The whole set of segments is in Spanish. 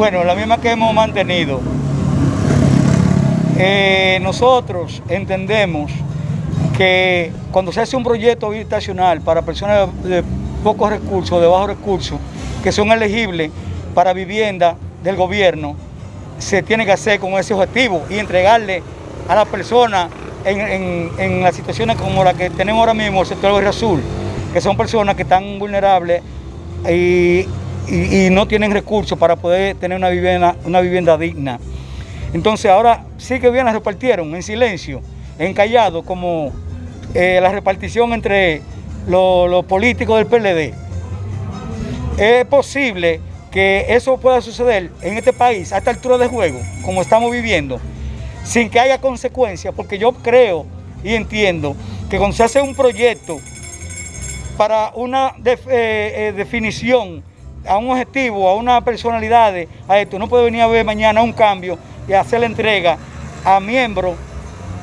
Bueno, la misma que hemos mantenido. Eh, nosotros entendemos que cuando se hace un proyecto habitacional para personas de pocos recursos, de bajos recursos, que son elegibles para vivienda del gobierno, se tiene que hacer con ese objetivo y entregarle a la persona en, las situaciones como la que tenemos ahora mismo, el sector Guerra Azul, que son personas que están vulnerables y, no tienen recursos para poder tener una vivienda, una vivienda digna. Entonces ahora sí que bien las repartieron en silencio, en callado, como eh, la repartición entre los políticos del PLD. Es posible que eso pueda suceder en este país a esta altura de juego, como estamos viviendo, sin que haya consecuencias, porque yo creo y entiendo que cuando se hace un proyecto para una eh, eh, definición, a un objetivo, a una personalidad, a esto, no puede venir a ver mañana un cambio y hacer la entrega a miembros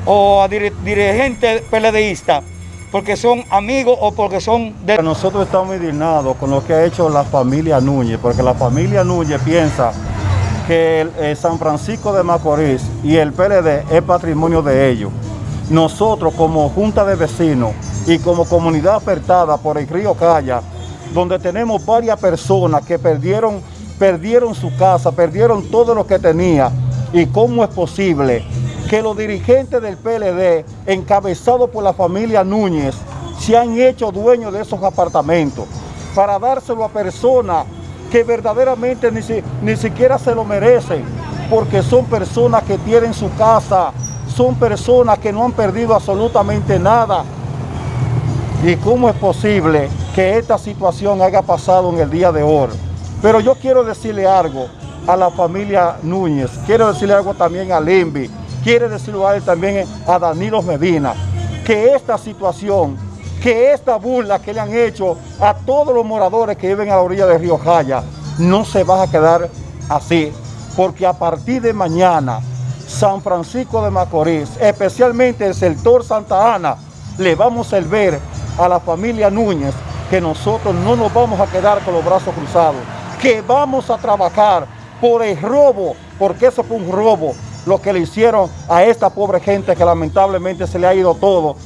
o a dirigentes PLDistas porque son amigos o porque son de... Nosotros estamos indignados con lo que ha hecho la familia Núñez, porque la familia Núñez piensa que eh, San Francisco de Macorís y el PLD es patrimonio de ellos. Nosotros como Junta de Vecinos y como comunidad apertada por el río Calla, donde tenemos varias personas que perdieron, perdieron su casa, perdieron todo lo que tenía, y cómo es posible que los dirigentes del PLD, encabezados por la familia Núñez, se han hecho dueños de esos apartamentos para dárselo a personas que verdaderamente ni, ni siquiera se lo merecen, porque son personas que tienen su casa, son personas que no han perdido absolutamente nada. ¿Y cómo es posible que esta situación haya pasado en el día de hoy? Pero yo quiero decirle algo a la familia Núñez, quiero decirle algo también a Limbi, quiere decirlo también a Danilo Medina, que esta situación, que esta burla que le han hecho a todos los moradores que viven a la orilla del río Jaya, no se va a quedar así, porque a partir de mañana, San Francisco de Macorís, especialmente el sector Santa Ana, le vamos a ver a la familia Núñez que nosotros no nos vamos a quedar con los brazos cruzados, que vamos a trabajar por el robo, porque eso fue un robo, lo que le hicieron a esta pobre gente que lamentablemente se le ha ido todo.